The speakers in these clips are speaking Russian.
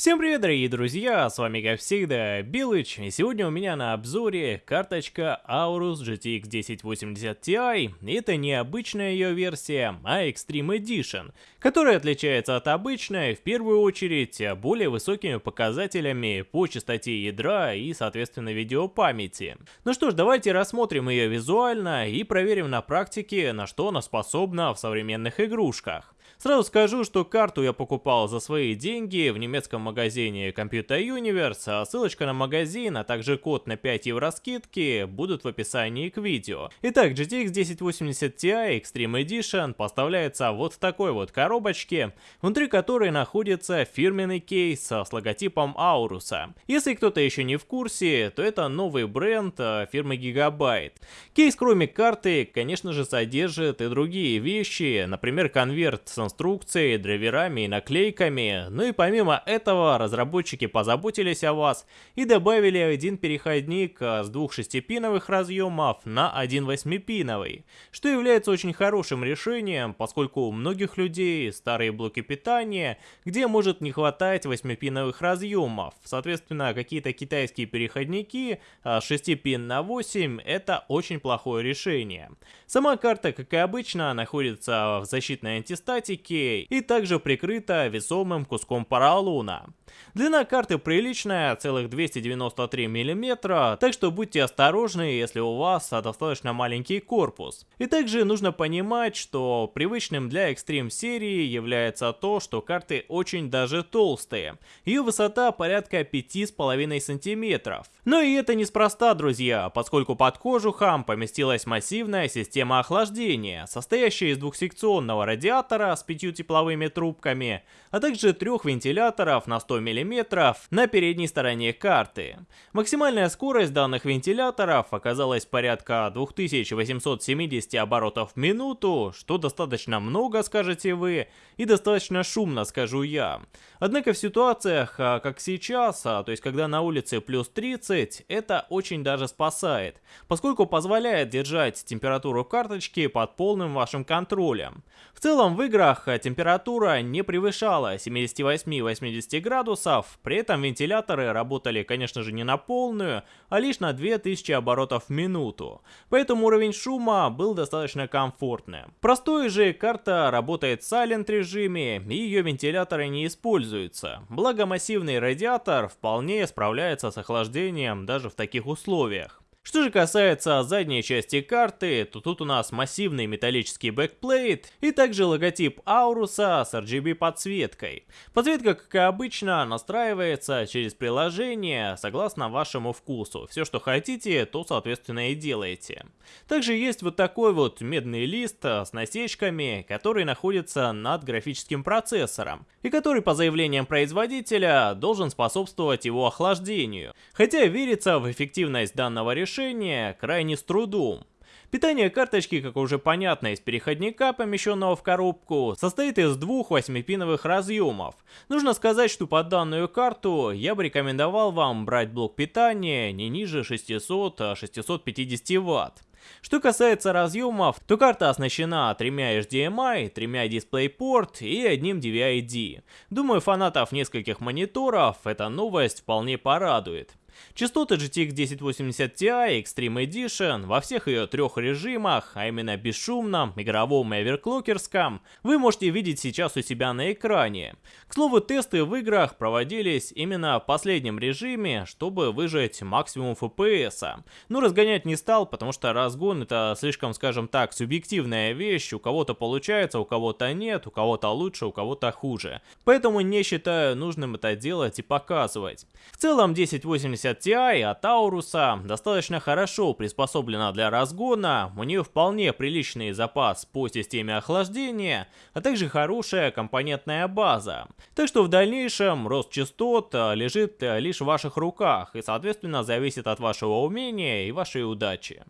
Всем привет, дорогие друзья, с вами как всегда Билыч, и сегодня у меня на обзоре карточка Aorus GTX 1080 Ti, это не обычная ее версия, а Extreme Edition, которая отличается от обычной в первую очередь более высокими показателями по частоте ядра и соответственно видеопамяти. Ну что ж, давайте рассмотрим ее визуально и проверим на практике, на что она способна в современных игрушках. Сразу скажу, что карту я покупал за свои деньги в немецком магазине Computer Universe, а ссылочка на магазин, а также код на 5 евро скидки будут в описании к видео. Итак, GTX 1080 Ti Extreme Edition поставляется вот в такой вот коробочке, внутри которой находится фирменный кейс с логотипом Ауруса. Если кто-то еще не в курсе, то это новый бренд э, фирмы Gigabyte. Кейс кроме карты, конечно же, содержит и другие вещи, например, конверт с инструкцией, драйверами и наклейками, ну и помимо этого разработчики позаботились о вас и добавили один переходник с двух шестипиновых разъемов на один восьмипиновый, что является очень хорошим решением, поскольку у многих людей старые блоки питания, где может не хватать восьмипиновых разъемов, соответственно какие-то китайские переходники 6 пин на 8 это очень плохое решение. Сама карта, как и обычно, находится в защитной антистатике, пластике и также прикрыта весомым куском поролона. Длина карты приличная, целых 293 мм, так что будьте осторожны, если у вас достаточно маленький корпус. И также нужно понимать, что привычным для Extreme серии является то, что карты очень даже толстые. Ее высота порядка 5,5 см. Но и это неспроста, друзья, поскольку под кожухом поместилась массивная система охлаждения, состоящая из двухсекционного радиатора с пятью тепловыми трубками, а также трех вентиляторов на 100 мм на передней стороне карты. Максимальная скорость данных вентиляторов оказалась порядка 2870 оборотов в минуту, что достаточно много, скажете вы, и достаточно шумно, скажу я. Однако в ситуациях, а, как сейчас, а, то есть когда на улице плюс 30, это очень даже спасает, поскольку позволяет держать температуру карточки под полным вашим контролем. В целом в играх а, температура не превышала 78-80 градусов, при этом вентиляторы работали, конечно же, не на полную, а лишь на 2000 оборотов в минуту, поэтому уровень шума был достаточно комфортным. Простой же карта работает в Silent режиме и ее вентиляторы не используются, благо массивный радиатор вполне справляется с охлаждением даже в таких условиях. Что же касается задней части карты, то тут у нас массивный металлический backplate и также логотип Aorus а с RGB подсветкой. Подсветка, как и обычно, настраивается через приложение согласно вашему вкусу. Все, что хотите, то соответственно и делаете. Также есть вот такой вот медный лист с насечками, который находится над графическим процессором и который по заявлениям производителя должен способствовать его охлаждению. Хотя верится в эффективность данного решения решение крайне с трудом. Питание карточки, как уже понятно, из переходника, помещенного в коробку, состоит из двух 8-пиновых разъемов. Нужно сказать, что под данную карту я бы рекомендовал вам брать блок питания не ниже 600-650 Вт. Что касается разъемов, то карта оснащена тремя HDMI, тремя DisplayPort и одним DVI-D. Думаю, фанатов нескольких мониторов эта новость вполне порадует. Частоты GTX 1080 Ti Extreme Edition во всех ее трех режимах, а именно бесшумном, игровом и оверклокерском, вы можете видеть сейчас у себя на экране. К слову, тесты в играх проводились именно в последнем режиме, чтобы выжать максимум FPS. Но разгонять не стал, потому что разгон это слишком, скажем так, субъективная вещь, у кого-то получается, у кого-то нет, у кого-то лучше, у кого-то хуже. Поэтому не считаю нужным это делать и показывать. В целом 1080 1080 Ti от Ауруса достаточно хорошо приспособлена для разгона, у нее вполне приличный запас по системе охлаждения, а также хорошая компонентная база. Так что в дальнейшем рост частот а, лежит а, лишь в ваших руках и соответственно зависит от вашего умения и вашей удачи.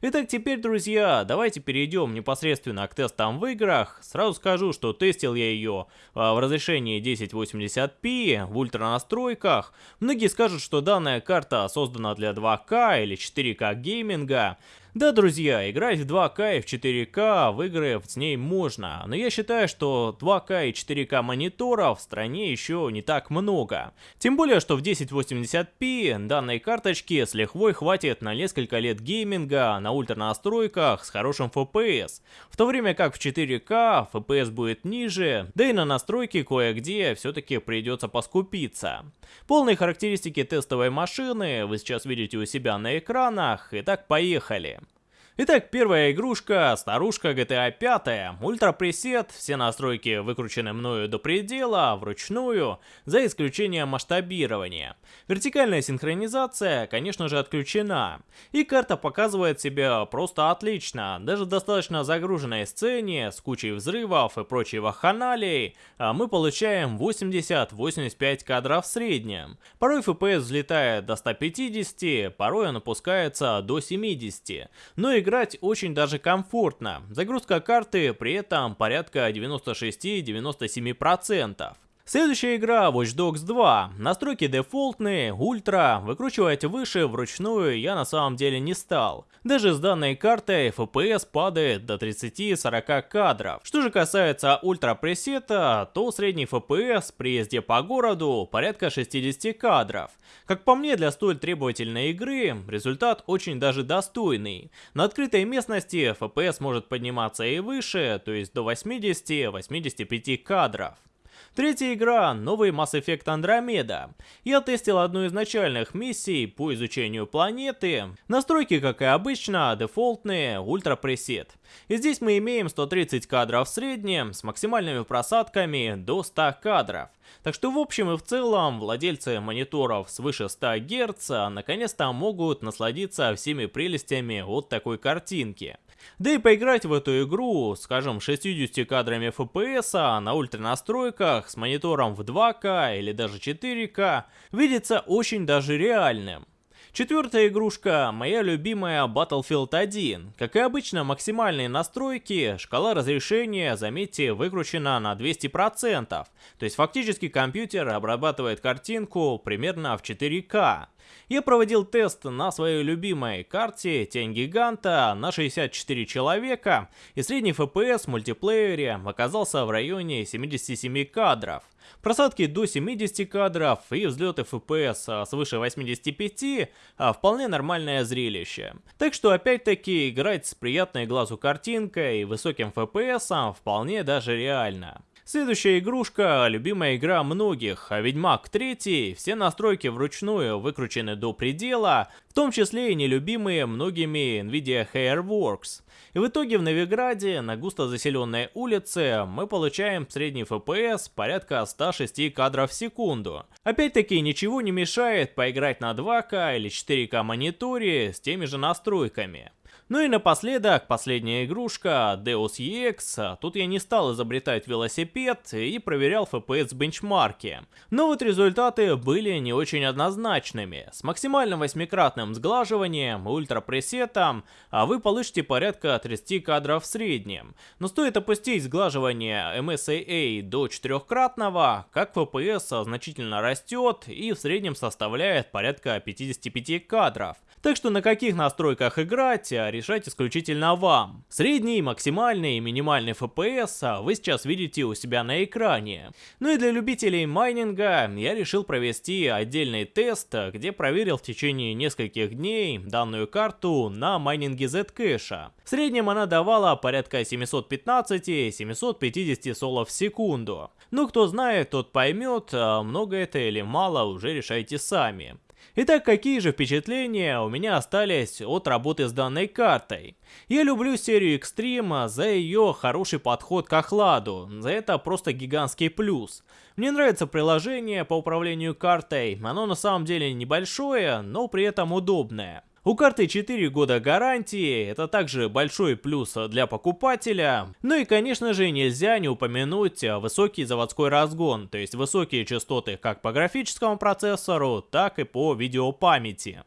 Итак, теперь, друзья, давайте перейдем непосредственно к тестам в играх. Сразу скажу, что тестил я ее а, в разрешении 1080p в ультра настройках. Многие скажут, что данная карта создана для 2К или 4К гейминга. Да, друзья, играть в 2К и в 4К в игры с ней можно, но я считаю, что 2К и 4К мониторов в стране еще не так много. Тем более, что в 1080p данной карточки с лихвой хватит на несколько лет гейминга на ультра настройках с хорошим FPS, в то время как в 4К FPS будет ниже, да и на настройки кое-где все-таки придется поскупиться. Полные характеристики тестовой машины вы сейчас видите у себя на экранах, итак поехали. Итак, первая игрушка, старушка GTA 5, ультра пресет, все настройки выкручены мною до предела, вручную, за исключением масштабирования. Вертикальная синхронизация, конечно же, отключена. И карта показывает себя просто отлично, даже в достаточно загруженной сцене, с кучей взрывов и прочей вахханалией, а мы получаем 80-85 кадров в среднем. Порой FPS взлетает до 150, порой он опускается до 70. Но игра играть очень даже комфортно. Загрузка карты при этом порядка 96-97%. Следующая игра Watch Dogs 2. Настройки дефолтные, ультра, выкручивать выше вручную я на самом деле не стал. Даже с данной картой FPS падает до 30-40 кадров. Что же касается ультра пресета, то средний FPS при езде по городу порядка 60 кадров. Как по мне, для столь требовательной игры результат очень даже достойный. На открытой местности FPS может подниматься и выше, то есть до 80-85 кадров. Третья игра — новый Mass Effect Andromeda. Я тестил одну из начальных миссий по изучению планеты. Настройки, как и обычно, дефолтные, ультра пресет. И здесь мы имеем 130 кадров в среднем, с максимальными просадками до 100 кадров. Так что в общем и в целом, владельцы мониторов свыше 100 Гц наконец-то могут насладиться всеми прелестями от такой картинки. Да и поиграть в эту игру, скажем, 60 кадрами FPS на ультра настройках с монитором в 2К или даже 4К видится очень даже реальным. Четвертая игрушка, моя любимая Battlefield 1. Как и обычно, максимальные настройки, шкала разрешения, заметьте, выкручена на 200%. То есть фактически компьютер обрабатывает картинку примерно в 4К. Я проводил тест на своей любимой карте Тень Гиганта на 64 человека, и средний FPS в мультиплеере оказался в районе 77 кадров. Просадки до 70 кадров и взлеты FPS свыше 85 а вполне нормальное зрелище. Так что опять-таки играть с приятной глазу картинкой и высоким FPS вполне даже реально. Следующая игрушка – любимая игра многих, а Ведьмак 3, все настройки вручную выкручены до предела, в том числе и нелюбимые многими NVIDIA Hairworks. И в итоге в Новиграде, на густо заселенной улице, мы получаем средний FPS порядка 106 кадров в секунду. Опять-таки ничего не мешает поиграть на 2К или 4К мониторе с теми же настройками. Ну и напоследок, последняя игрушка, Deus EX. Тут я не стал изобретать велосипед и проверял FPS бенчмарки. Но вот результаты были не очень однозначными. С максимальным восьмикратным сглаживанием, ультрапресетом, а вы получите порядка 30 кадров в среднем. Но стоит опустить сглаживание MSAA до четырехкратного, как FPS значительно растет и в среднем составляет порядка 55 кадров. Так что на каких настройках играть, решать исключительно вам. Средний, максимальный и минимальный FPS вы сейчас видите у себя на экране. Ну и для любителей майнинга я решил провести отдельный тест, где проверил в течение нескольких дней данную карту на майнинге Zcash. В среднем она давала порядка 715-750 солов в секунду. Ну кто знает, тот поймет, много это или мало уже решайте сами. Итак, какие же впечатления у меня остались от работы с данной картой? Я люблю серию Extreme за ее хороший подход к охладу, за это просто гигантский плюс. Мне нравится приложение по управлению картой, оно на самом деле небольшое, но при этом удобное. У карты 4 года гарантии, это также большой плюс для покупателя. Ну и конечно же нельзя не упомянуть высокий заводской разгон, то есть высокие частоты как по графическому процессору, так и по видеопамяти.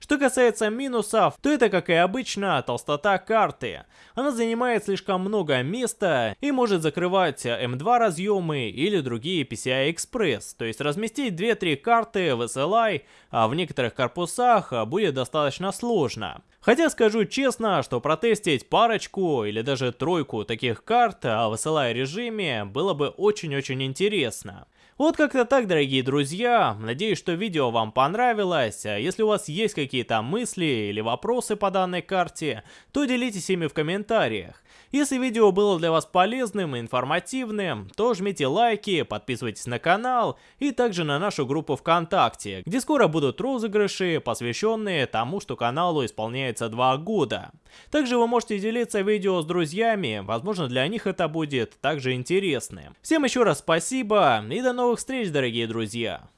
Что касается минусов, то это, как и обычно, толстота карты. Она занимает слишком много места и может закрывать M2 разъемы или другие PCI Express, то есть разместить 2-3 карты в SLI, а в некоторых корпусах будет достаточно сложно. Хотя скажу честно, что протестить парочку или даже тройку таких карт в SLI режиме было бы очень-очень интересно. Вот как-то так, дорогие друзья. Надеюсь, что видео вам понравилось. Если у вас есть какие-то мысли или вопросы по данной карте, то делитесь ими в комментариях. Если видео было для вас полезным и информативным, то жмите лайки, подписывайтесь на канал и также на нашу группу ВКонтакте, где скоро будут розыгрыши, посвященные тому, что каналу исполняется 2 года. Также вы можете делиться видео с друзьями, возможно для них это будет также интересно. Всем еще раз спасибо и до новых встреч, дорогие друзья!